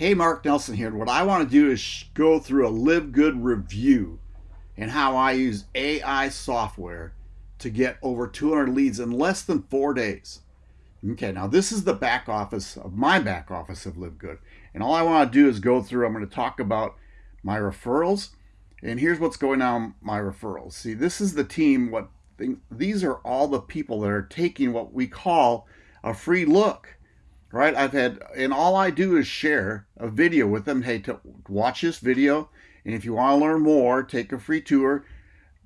Hey, Mark Nelson here. What I want to do is go through a Live Good review and how I use AI software to get over 200 leads in less than four days. Okay, now this is the back office of my back office of Live Good. And all I want to do is go through, I'm going to talk about my referrals. And here's what's going on my referrals. See, this is the team. What These are all the people that are taking what we call a free look right? I've had, and all I do is share a video with them. Hey, to watch this video, and if you want to learn more, take a free tour,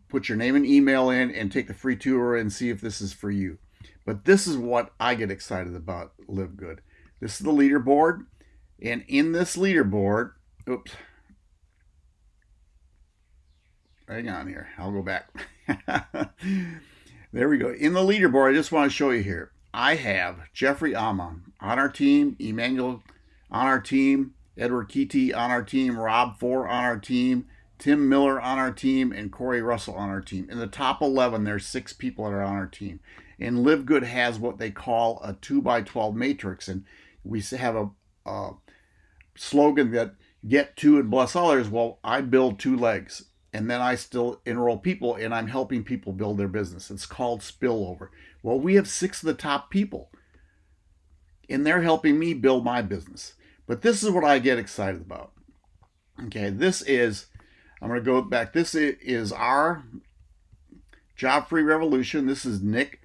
put your name and email in, and take the free tour and see if this is for you. But this is what I get excited about Live Good. This is the leaderboard, and in this leaderboard, oops, hang on here, I'll go back. there we go. In the leaderboard, I just want to show you here. I have Jeffrey Amon on our team, Emmanuel on our team, Edward Keaty on our team, Rob Four on our team, Tim Miller on our team, and Corey Russell on our team. In the top 11, there's six people that are on our team. And Live Good has what they call a 2 by 12 matrix. And we have a, a slogan that get two and bless others. Well, I build two legs and then I still enroll people and I'm helping people build their business. It's called spillover. Well, we have six of the top people and they're helping me build my business. But this is what I get excited about. Okay, this is, I'm going to go back. This is our job free revolution. This is Nick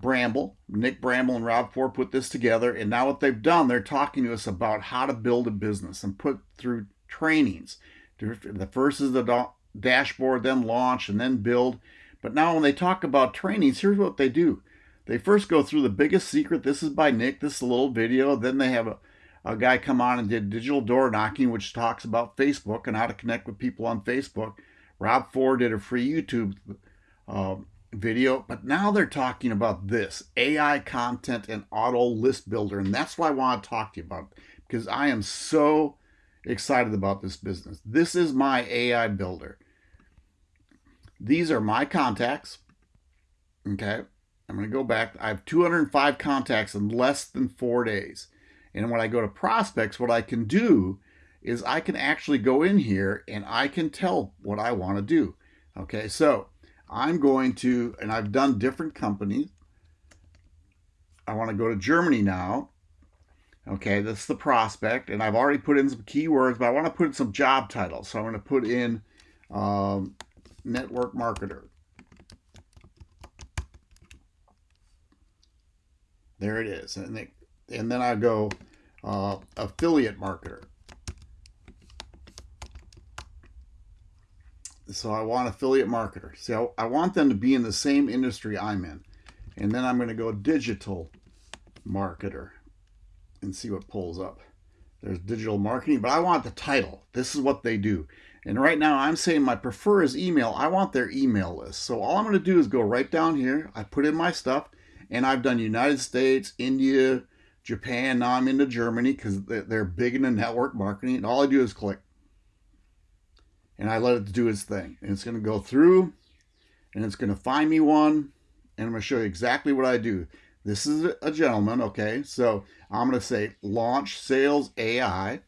Bramble. Nick Bramble and Rob Four put this together. And now what they've done, they're talking to us about how to build a business and put through trainings. The first is the dashboard, then launch, and then build. But now when they talk about trainings, here's what they do. They first go through the biggest secret. This is by Nick. This is a little video. Then they have a, a guy come on and did digital door knocking, which talks about Facebook and how to connect with people on Facebook. Rob Ford did a free YouTube uh, video, but now they're talking about this AI content and auto list builder. And that's why I want to talk to you about it, because I am so excited about this business. This is my AI builder. These are my contacts. Okay. I'm going to go back. I have 205 contacts in less than four days. And when I go to prospects, what I can do is I can actually go in here and I can tell what I want to do. Okay, so I'm going to, and I've done different companies. I want to go to Germany now. Okay, this is the prospect, and I've already put in some keywords, but I want to put in some job titles. So I'm going to put in um, network marketer. There it is. And, they, and then I go uh, affiliate marketer. So I want affiliate marketer. So I want them to be in the same industry I'm in. And then I'm going to go digital marketer and see what pulls up. There's digital marketing, but I want the title. This is what they do. And right now I'm saying my prefer is email. I want their email list. So all I'm going to do is go right down here. I put in my stuff and I've done United States, India, Japan. Now I'm into Germany because they're big into network marketing. And all I do is click. And I let it do its thing. And it's going to go through and it's going to find me one. And I'm going to show you exactly what I do. This is a gentleman, okay? So I'm going to say launch sales AI.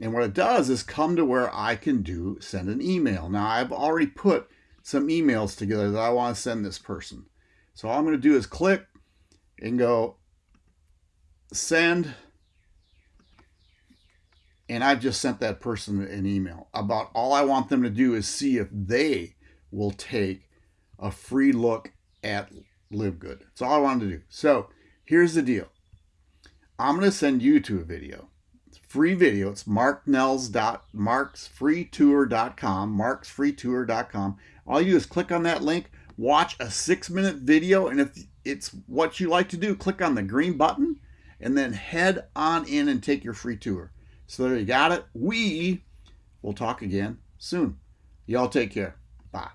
And what it does is come to where I can do send an email. Now I've already put some emails together that I want to send this person. So all I'm going to do is click and go send. And I've just sent that person an email about all I want them to do is see if they will take a free look at Live Good. That's all I wanted to do. So here's the deal. I'm going to send you to a video. Free video. It's marknells.marksfreetour.com, marksfreetour.com. All you do is click on that link, watch a six minute video, and if it's what you like to do, click on the green button and then head on in and take your free tour. So there you got it. We will talk again soon. Y'all take care. Bye.